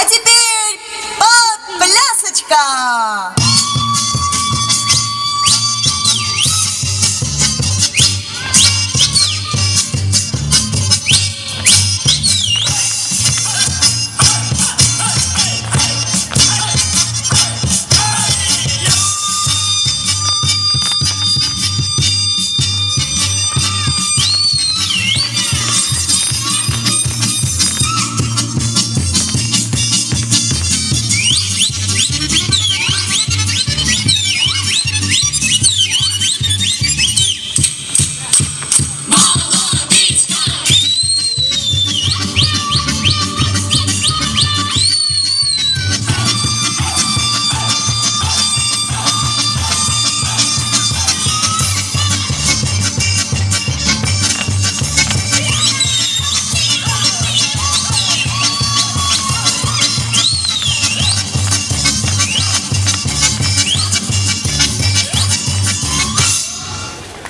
А теперь подплясочка!